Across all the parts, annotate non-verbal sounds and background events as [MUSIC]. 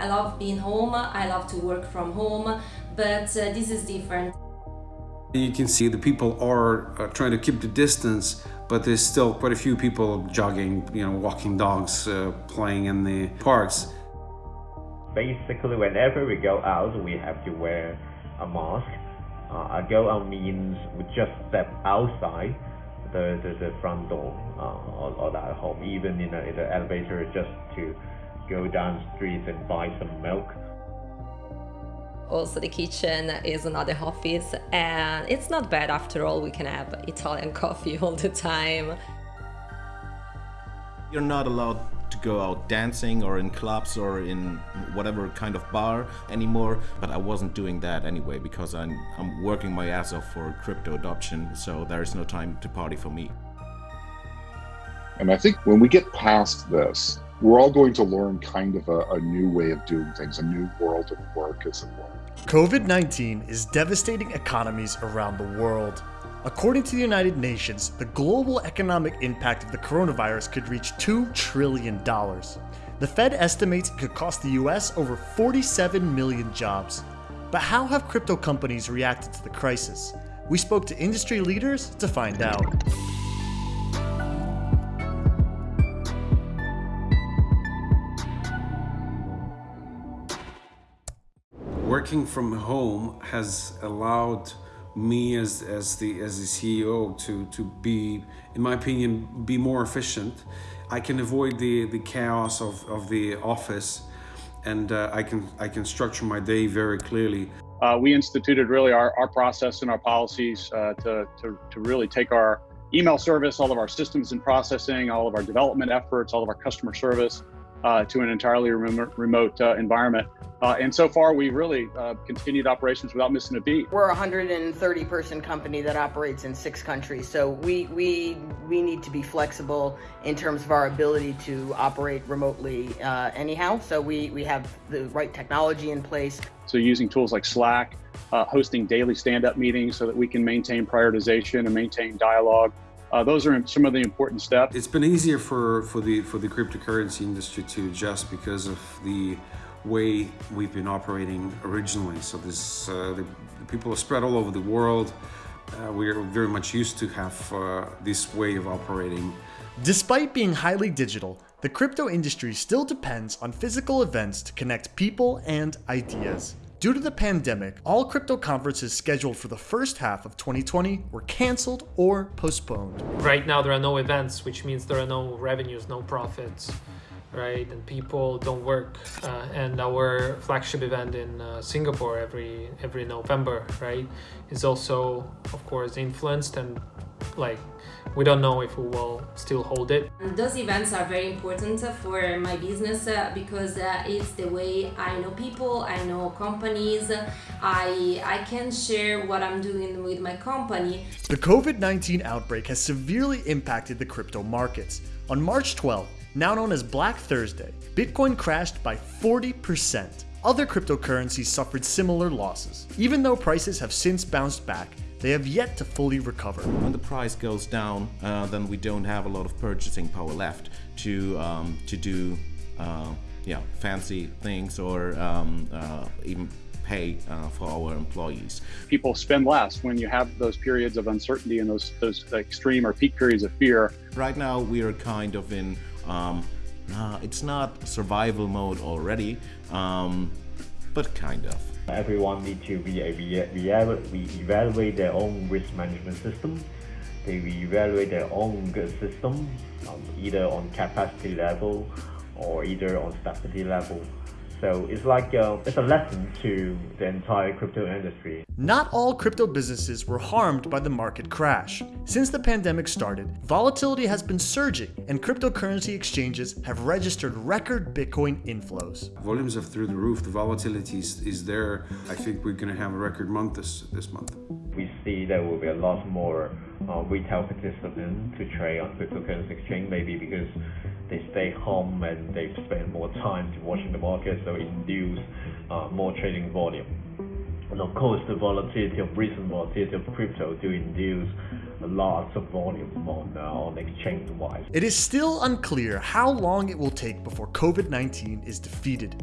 I love being home, I love to work from home, but uh, this is different. You can see the people are uh, trying to keep the distance, but there's still quite a few people jogging, you know, walking dogs, uh, playing in the parks. Basically, whenever we go out, we have to wear a mask. Uh, a go out means we just step outside the, the, the front door uh, or, or that home, even in, a, in the elevator, just to go down the street and buy some milk. Also, the kitchen is another office, and it's not bad after all. We can have Italian [LAUGHS] coffee all the time. You're not allowed to go out dancing or in clubs or in whatever kind of bar anymore. But I wasn't doing that anyway because I'm, I'm working my ass off for crypto adoption, so there's no time to party for me. And I think when we get past this, we're all going to learn kind of a, a new way of doing things, a new world of work, as it were. COVID 19 is devastating economies around the world. According to the United Nations, the global economic impact of the coronavirus could reach $2 trillion. The Fed estimates it could cost the US over 47 million jobs. But how have crypto companies reacted to the crisis? We spoke to industry leaders to find out. Working from home has allowed me as as the as the CEO to to be, in my opinion, be more efficient. I can avoid the the chaos of of the office, and uh, I can I can structure my day very clearly. Uh, we instituted really our, our process and our policies uh, to, to to really take our email service, all of our systems and processing, all of our development efforts, all of our customer service, uh, to an entirely remote, remote uh, environment. Uh, and so far, we've really uh, continued operations without missing a beat. We're a 130 person company that operates in six countries. So we, we, we need to be flexible in terms of our ability to operate remotely uh, anyhow. So we, we have the right technology in place. So using tools like Slack, uh, hosting daily stand up meetings so that we can maintain prioritization and maintain dialogue. Uh, those are some of the important steps. It's been easier for, for the for the cryptocurrency industry to adjust because of the way we've been operating originally. So this uh, the, the, people are spread all over the world. Uh, we are very much used to have uh, this way of operating. Despite being highly digital, the crypto industry still depends on physical events to connect people and ideas. Due to the pandemic, all crypto conferences scheduled for the first half of 2020 were canceled or postponed. Right now, there are no events, which means there are no revenues, no profits, right? And people don't work. Uh, and our flagship event in uh, Singapore every every November, right, is also, of course, influenced and like we don't know if we will still hold it. Those events are very important for my business uh, because uh, it's the way I know people, I know companies, I, I can share what I'm doing with my company. The COVID-19 outbreak has severely impacted the crypto markets. On March 12, now known as Black Thursday, Bitcoin crashed by 40%. Other cryptocurrencies suffered similar losses. Even though prices have since bounced back, they have yet to fully recover. When the price goes down, uh, then we don't have a lot of purchasing power left to um, to do uh, yeah fancy things or um, uh, even pay uh, for our employees. People spend less when you have those periods of uncertainty and those those extreme or peak periods of fear. Right now, we are kind of in. Um, it's not survival mode already, um, but kind of. Everyone need to be evaluate their own risk management system. They evaluate their own system, um, either on capacity level or either on stability level. So it's like uh, it's a lesson to the entire crypto industry. Not all crypto businesses were harmed by the market crash. Since the pandemic started, volatility has been surging and cryptocurrency exchanges have registered record Bitcoin inflows. Volumes are through the roof, the volatility is, is there. I think we're going to have a record month this, this month. We see there will be a lot more uh, retail participants to trade on cryptocurrency exchange, maybe because they stay home and they spend more time watching the market, so induce uh, more trading volume. And of course, the volatility of recent volatility of crypto do induce lots of volume on, uh, on exchange-wise. It is still unclear how long it will take before COVID-19 is defeated.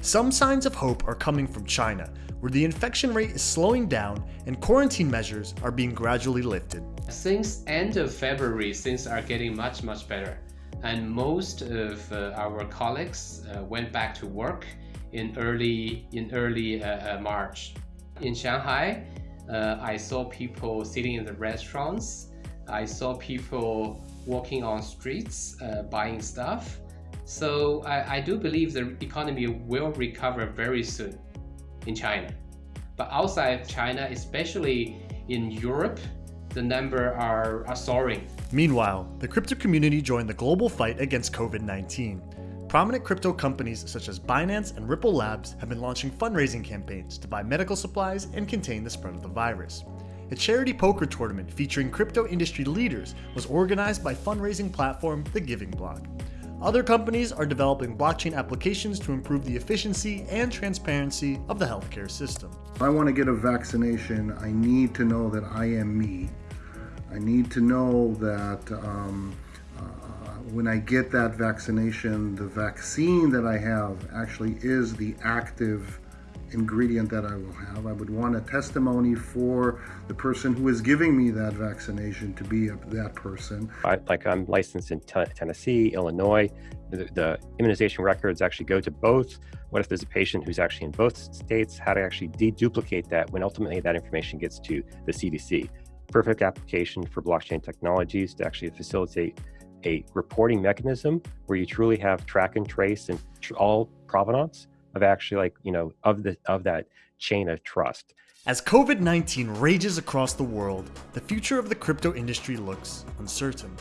Some signs of hope are coming from China, where the infection rate is slowing down and quarantine measures are being gradually lifted. Since end of February, things are getting much, much better. And most of uh, our colleagues uh, went back to work in early, in early uh, uh March. In Shanghai, uh, I saw people sitting in the restaurants. I saw people walking on streets, uh, buying stuff. So I, I do believe the economy will recover very soon in China. But outside China, especially in Europe, the number are, are soaring. Meanwhile, the crypto community joined the global fight against COVID-19. Prominent crypto companies such as Binance and Ripple Labs have been launching fundraising campaigns to buy medical supplies and contain the spread of the virus. A charity poker tournament featuring crypto industry leaders was organized by fundraising platform The Giving Block. Other companies are developing blockchain applications to improve the efficiency and transparency of the healthcare system. If I want to get a vaccination, I need to know that I am me. I need to know that um, when I get that vaccination, the vaccine that I have actually is the active ingredient that I will have. I would want a testimony for the person who is giving me that vaccination to be a, that person. I, like I'm licensed in Tennessee, Illinois. The, the, immunization records actually go to both. What if there's a patient who's actually in both states? How to actually deduplicate that when ultimately that information gets to the CDC. Perfect application for blockchain technologies to actually facilitate a reporting mechanism where you truly have track and trace and tr all provenance of actually like, you know, of the of that chain of trust. As COVID-19 rages across the world, the future of the crypto industry looks uncertain.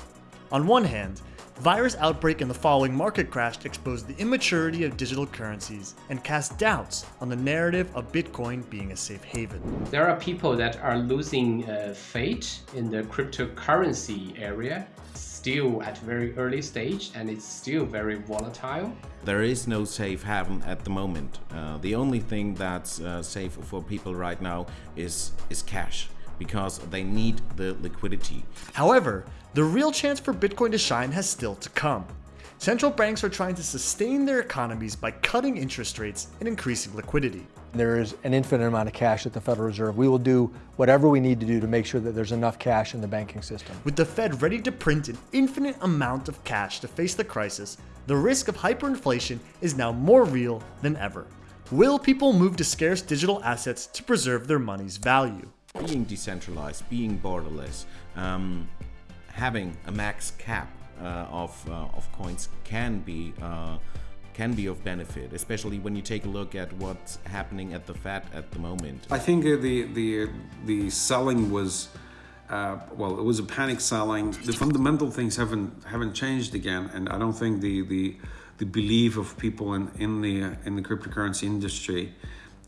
On one hand, virus outbreak and the following market crash exposed the immaturity of digital currencies and cast doubts on the narrative of Bitcoin being a safe haven. There are people that are losing uh, faith in the cryptocurrency area still at very early stage and it's still very volatile. There is no safe haven at the moment. Uh, the only thing that's uh, safe for people right now is, is cash because they need the liquidity. However, the real chance for Bitcoin to shine has still to come. Central banks are trying to sustain their economies by cutting interest rates and increasing liquidity. There is an infinite amount of cash at the Federal Reserve. We will do whatever we need to do to make sure that there's enough cash in the banking system. With the Fed ready to print an infinite amount of cash to face the crisis, the risk of hyperinflation is now more real than ever. Will people move to scarce digital assets to preserve their money's value? Being decentralized, being borderless, um, having a max cap uh, of, uh, of coins can be uh, can be of benefit, especially when you take a look at what's happening at the Fed at the moment. I think the the the selling was. Uh, well, it was a panic selling. The fundamental things haven't haven't changed again, and I don't think the the, the belief of people in in the in the cryptocurrency industry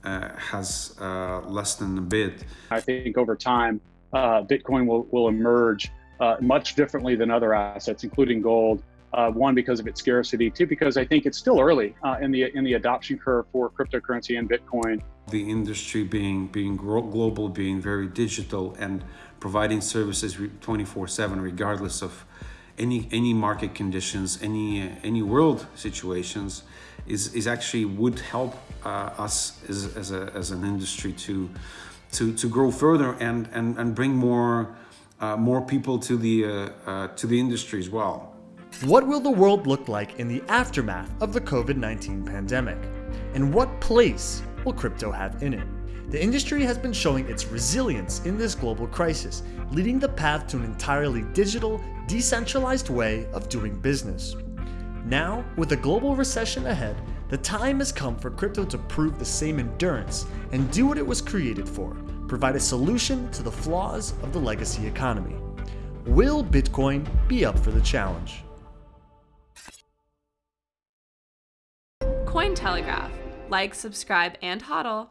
uh, has uh, than a bit. I think over time, Bitcoin will will emerge uh, much differently than other assets, including gold. Uh, one because of its scarcity, two because I think it's still early uh, in the in the adoption curve for cryptocurrency and Bitcoin. The industry being being global, being very digital, and providing services 24/7, regardless of any any market conditions, any any world situations, is is actually would help uh, us as, as a as an industry to to to grow further and and and bring more uh, more people to the, uh, uh, to the industry as well. What will the world look like in the aftermath of the COVID-19 pandemic? And what place will crypto have in it? The industry has been showing its resilience in this global crisis, leading the path to an entirely digital, decentralized way of doing business. Now, with a global recession ahead, the time has come for crypto to prove the same endurance and do what it was created for, provide a solution to the flaws of the legacy economy. Will Bitcoin be up for the challenge? Cointelegraph. Like, subscribe, and hodl.